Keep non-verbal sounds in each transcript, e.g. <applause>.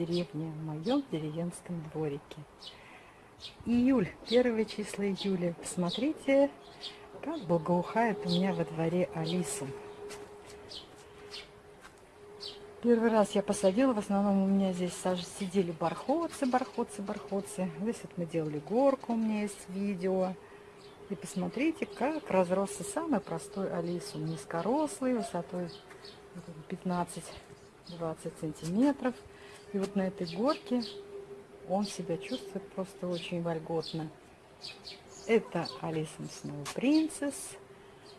деревне, в моем деревенском дворике. Июль, первые числа июля. Посмотрите, как благоухает у меня во дворе Алиса. Первый раз я посадила, в основном у меня здесь сидели бархотцы, бархотцы, бархотцы. Здесь вот мы делали горку, у меня есть видео. И посмотрите, как разросся самый простой алисум. Низкорослый, высотой 15-20 сантиметров. И вот на этой горке он себя чувствует просто очень вольготно. Это Алисум Сноу Принцесс.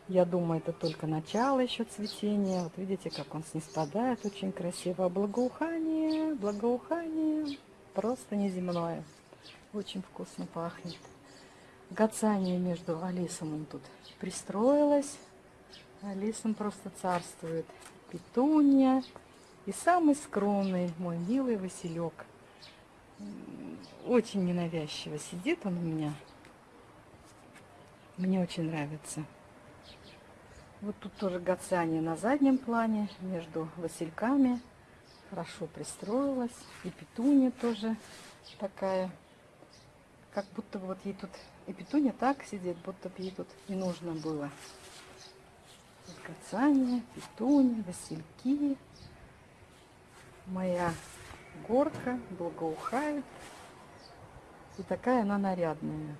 Я думаю, это только начало еще цветения. Вот видите, как он снеспадает очень красиво. Благоухание, благоухание просто неземное. Очень вкусно пахнет. Гацание между Алисом тут пристроилась. Алисом просто царствует. Петунья и самый скромный мой милый Василек. Очень ненавязчиво сидит он у меня. Мне очень нравится. Вот тут тоже гацание на заднем плане между васильками. Хорошо пристроилась. И петуня тоже такая. Как будто вот ей тут... И петуня так сидит, будто бы ей тут не нужно было. Вот гацание, васильки. Моя горка благоухает. И такая она нарядная.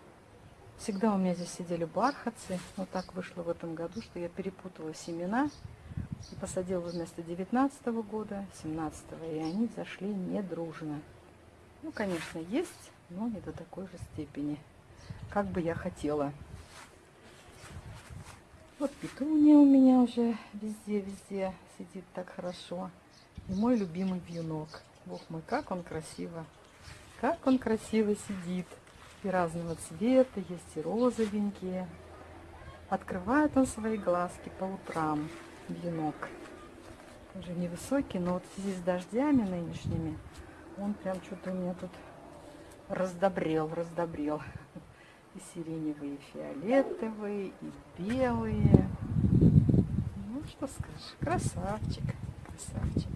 Всегда у меня здесь сидели бархатцы. Вот так вышло в этом году, что я перепутала семена. И посадила вместо 19 -го года, 17 -го, и они зашли недружно. Ну, конечно, есть, но не до такой же степени, как бы я хотела. Вот петуния у меня уже везде-везде сидит так хорошо. И мой любимый вьюнок. Бог мой, как он красиво, как он красиво сидит и разного цвета, есть и розовенькие. Открывает он свои глазки по утрам, венок. Уже невысокий, но вот связи с дождями нынешними, он прям что-то у меня тут раздобрел, раздобрел. И сиреневые, и фиолетовые, и белые. Ну, что скажешь, красавчик, красавчик.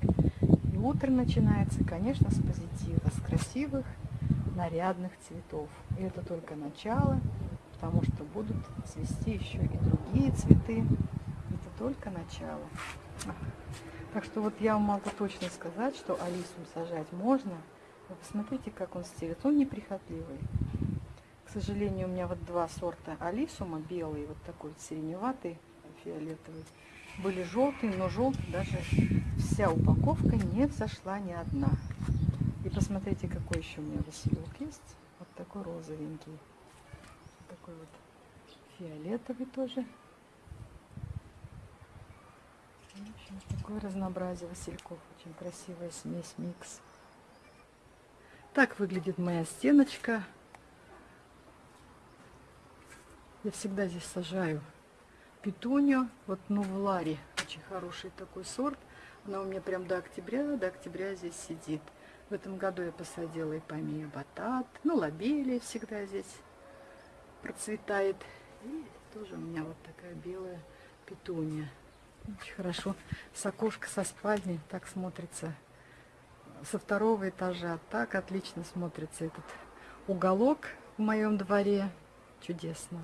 И утро начинается, конечно, с позитива, с красивых нарядных цветов. И это только начало, потому что будут цвести еще и другие цветы. Это только начало. Так что вот я могу точно сказать, что алисум сажать можно. Вы посмотрите, как он стелит. Он неприхотливый. К сожалению, у меня вот два сорта алисума, белый, вот такой сиреневатый, фиолетовый. Были желтые, но желтый даже вся упаковка не взошла ни одна. И посмотрите, какой еще у меня василек есть. Вот такой розовенький. Такой вот фиолетовый тоже. В общем, такое разнообразие васильков. Очень красивая смесь, микс. Так выглядит моя стеночка. Я всегда здесь сажаю петунью. Вот Новлари. Очень хороший такой сорт. Она у меня прям до октября, до октября здесь сидит. В этом году я посадила и помия батат. Ну, лобелия всегда здесь процветает. И тоже у меня вот такая белая петуния. Очень хорошо. С окошка со спальни так смотрится. Со второго этажа так отлично смотрится этот уголок в моем дворе. Чудесно.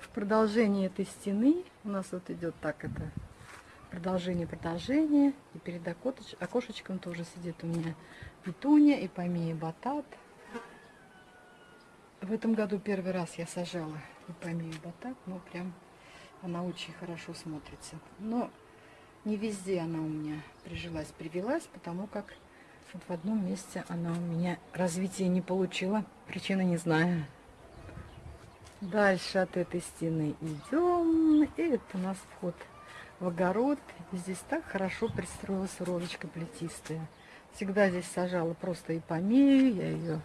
В продолжении этой стены у нас вот идет так это продолжение продолжение. И перед окошечком тоже сидит у меня петуния и помея батат. В этом году первый раз я сажала и помею батат, но прям она очень хорошо смотрится. Но не везде она у меня прижилась, привелась, потому как вот в одном месте она у меня развития не получила. Причины не знаю. Дальше от этой стены идем. И это у нас вход в огород. Здесь так хорошо пристроилась розочка плетистая. Всегда здесь сажала просто ипомею, я ее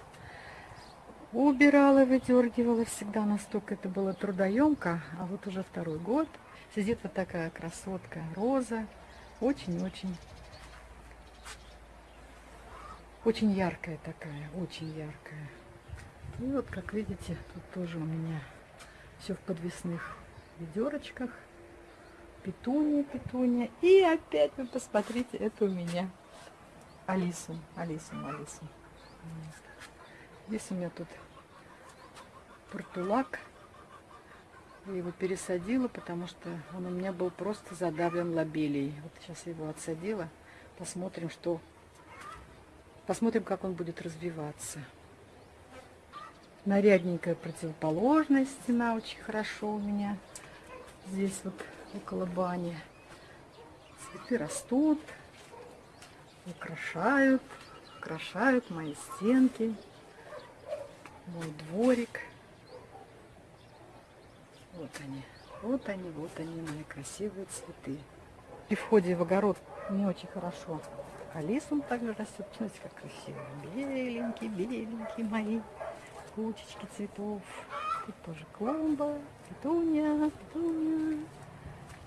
убирала, выдергивала всегда, настолько это было трудоемко. А вот уже второй год сидит вот такая красотка роза, очень-очень, очень яркая такая, очень яркая. И вот, как видите, тут тоже у меня все в подвесных ведерочках. Петуния, петуния. И опять вы посмотрите, это у меня Алису, Алису, Алису. Здесь у меня тут портулак. Я его пересадила, потому что он у меня был просто задавлен лобелией. Вот сейчас я его отсадила. Посмотрим, что... Посмотрим, как он будет развиваться. Нарядненькая противоположная стена очень хорошо у меня. Здесь вот около бани. Цветы растут, украшают, украшают мои стенки, мой дворик. Вот они, вот они, вот они, мои красивые цветы. При входе в огород не очень хорошо. Алисум также растет. Смотрите, как красиво. Беленькие, беленькие мои кучечки цветов. Тут тоже клумба, петуния, петуния.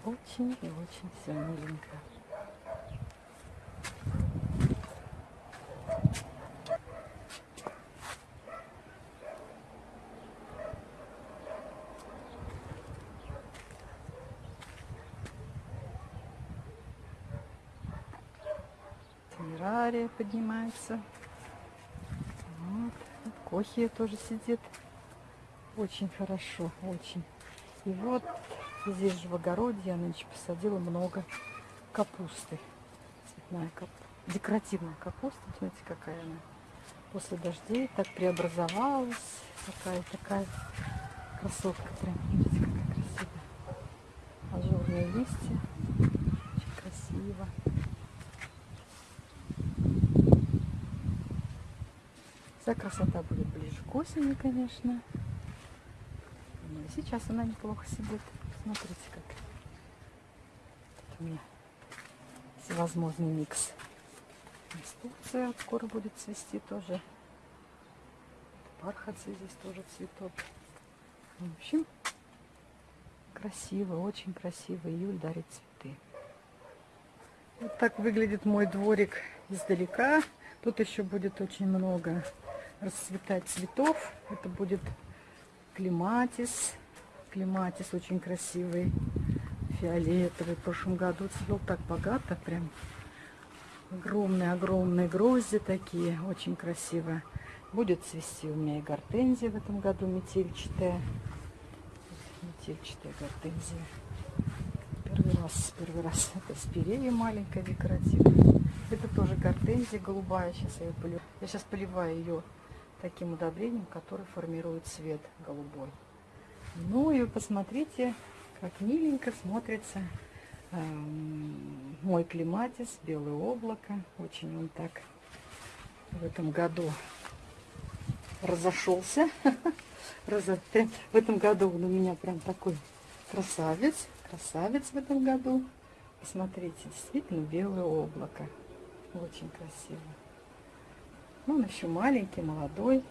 Очень и очень все миленько. Темерария поднимается. Вот. Кохия тоже сидит. Очень хорошо, очень. И вот здесь же в огороде я нынче посадила много капусты. Цветная капуста. Декоративная капуста. Смотрите, какая она. После дождей так преобразовалась. Такая, такая красотка прям. Смотрите, какая красивая. Ажурные листья. Очень красиво. Вся красота будет ближе к осени, конечно. Ну и сейчас она неплохо сидит. Смотрите, как Тут у меня всевозможный микс. Инструкция скоро будет цвести тоже. Бархатцы здесь тоже цветок. В общем, красиво, очень красиво. Июль дарит цветы. Вот так выглядит мой дворик издалека. Тут еще будет очень много расцветать цветов. Это будет клематис. Клематис очень красивый, фиолетовый. В прошлом году цвел так богато, прям огромные-огромные грозди такие, очень красиво. Будет цвести у меня и гортензия в этом году метельчатая. Метельчатая гортензия. Первый раз, первый раз. Это спирея маленькая декоративная. Это тоже гортензия голубая. Сейчас я ее полю. Я сейчас поливаю ее таким удобрением, которое формирует цвет голубой. Ну и посмотрите, как миленько смотрится э, мой клематис, белое облако. Очень он так в этом году разошелся. <laughs> В этом году он у меня прям такой красавец. Красавец в этом году. Посмотрите, действительно белое облако. Очень красиво. Ну, он еще маленький, молодой.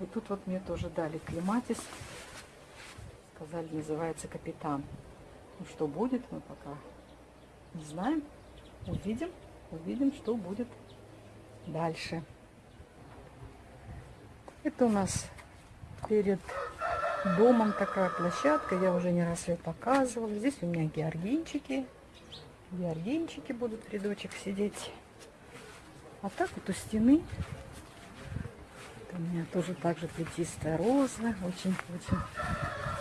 И тут вот мне тоже дали клематис. Сказали, называется капитан. Ну, что будет, мы пока не знаем. Увидим, увидим, что будет дальше. Это у нас перед домом такая площадка. Я уже не раз ее показывала. Здесь у меня георгинчики. Георгинчики будут в рядочек сидеть. А так вот у стены у меня тоже также плетистая роза. Очень-очень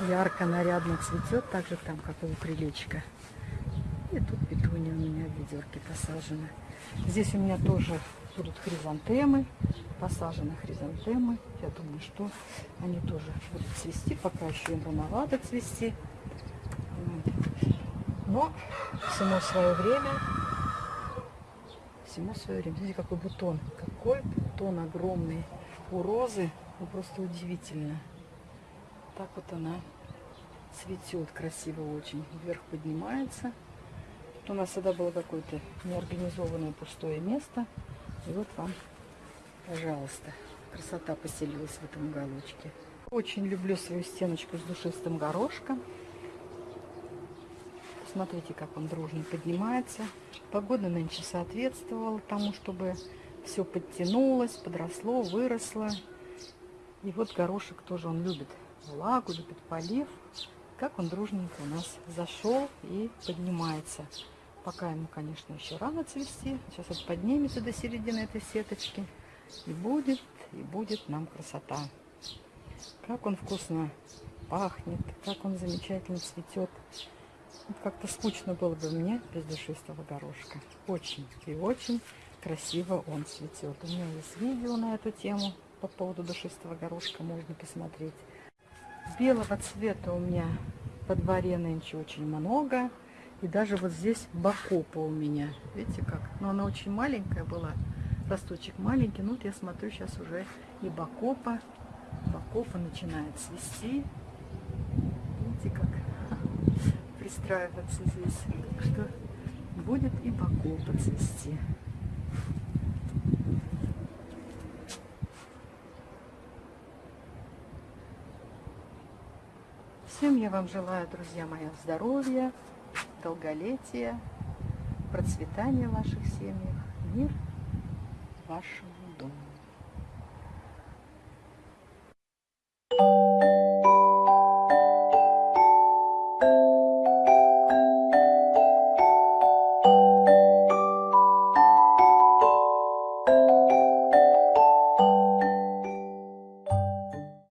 ярко, нарядно цветет. Так же там, как и у крылечка. И тут петуния у меня в ведерке посажены. Здесь у меня тоже будут хризантемы. Посажены хризантемы. Я думаю, что они тоже будут цвести. Пока еще им рановато цвести. Но всему свое время. Всему свое время. Смотрите, какой бутон. Какой бутон огромный у розы ну, просто удивительно. Так вот она цветет красиво очень. Вверх поднимается. У нас всегда было какое-то неорганизованное пустое место. И вот вам, пожалуйста, красота поселилась в этом уголочке. Очень люблю свою стеночку с душистым горошком. Смотрите, как он дружно поднимается. Погода нынче соответствовала тому, чтобы все подтянулось, подросло, выросло. И вот горошек тоже он любит влагу, любит полив. Как он дружненько у нас зашел и поднимается. Пока ему, конечно, еще рано цвести. Сейчас вот поднимется до середины этой сеточки. И будет, и будет нам красота. Как он вкусно пахнет, как он замечательно цветет. Как-то скучно было бы мне без душистого горошка. Очень и очень красиво он цветет. У меня есть видео на эту тему по поводу душистого горошка, можно посмотреть. Белого цвета у меня по дворе нынче очень много. И даже вот здесь бакопа у меня. Видите как? Но она очень маленькая была. Росточек маленький. Ну вот я смотрю, сейчас уже и бакопа. Бакопа начинает цвести. Видите как? Пристраиваться здесь. Так что будет и бакопа цвести. Я вам желаю, друзья мои, здоровья, долголетия, процветания в ваших семьях, мир вашему